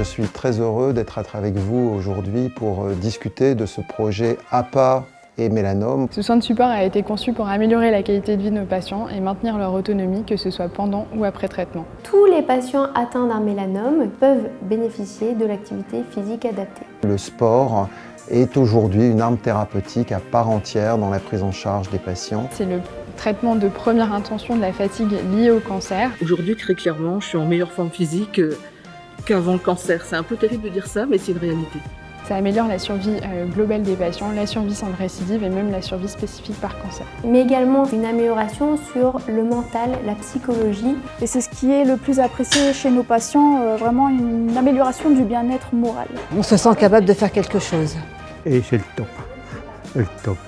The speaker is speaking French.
je suis très heureux d'être avec vous aujourd'hui pour euh, discuter de ce projet APA et mélanome. Ce soin de support a été conçu pour améliorer la qualité de vie de nos patients et maintenir leur autonomie, que ce soit pendant ou après traitement. Tous les patients atteints d'un mélanome peuvent bénéficier de l'activité physique adaptée. Le sport est aujourd'hui une arme thérapeutique à part entière dans la prise en charge des patients. C'est le traitement de première intention de la fatigue liée au cancer. Aujourd'hui, très clairement, je suis en meilleure forme physique euh, qu'avant le cancer. C'est un peu terrible de dire ça, mais c'est une réalité. Ça améliore la survie euh, globale des patients, la survie sans récidive et même la survie spécifique par cancer. Mais également une amélioration sur le mental, la psychologie. Et c'est ce qui est le plus apprécié chez nos patients, euh, vraiment une amélioration du bien-être moral. On se sent capable de faire quelque chose. Et c'est le top, le top.